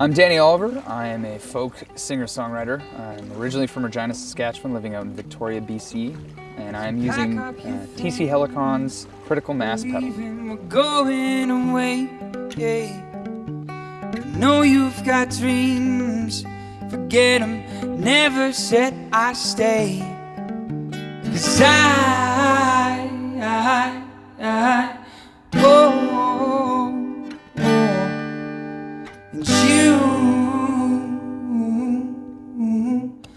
I'm Danny Oliver. I am a folk singer-songwriter. I'm originally from Regina, Saskatchewan, living out in Victoria, BC, and I am using uh, TC Helicon's critical mass pedal. We're going away. I know you've got dreams. Forget them. Never said I stay. Cause I,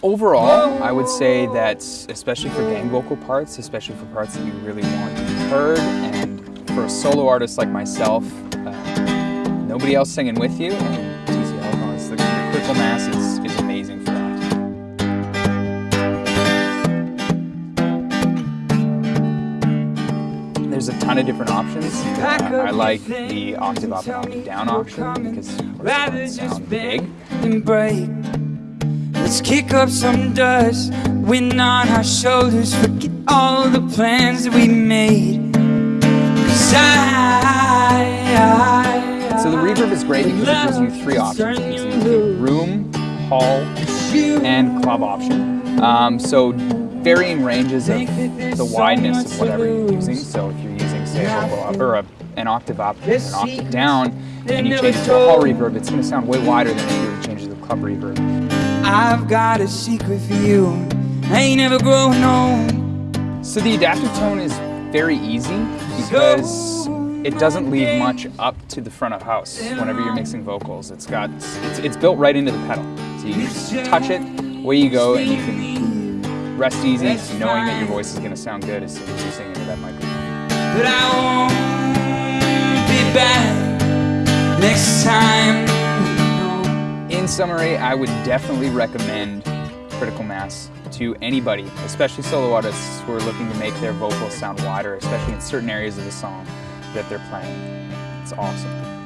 Overall, I would say that, especially for gang vocal parts, especially for parts that you really want to be heard, and for a solo artist like myself, uh, nobody else singing with you, and TC the, the critical mass is, is amazing for that. There's a ton of different options. Uh, I like the octave up and octave down option because it sound big. Let's kick up some dust, wind on our shoulders, forget all the plans that we made. Cause I, I, So the reverb is great because it gives you three options. It gives you the room, hall, and club option. Um, so varying ranges of the wideness of whatever you're using. So if you're using, say, a vocal up or a, an octave up and an octave down, and you change it to a hall reverb, it's going to sound way wider than if you were to change it to the club reverb. I've got a secret for you. I ain't never growing old. So the adaptive tone is very easy because it doesn't leave much up to the front of house whenever you're mixing vocals. It's got it's, it's built right into the pedal. So you just touch it, away you go, and you can rest easy knowing that your voice is going to sound good as soon as you sing into that microphone. But I won't be back next time. In summary, I would definitely recommend Critical Mass to anybody, especially solo artists who are looking to make their vocals sound wider, especially in certain areas of the song that they're playing. It's awesome.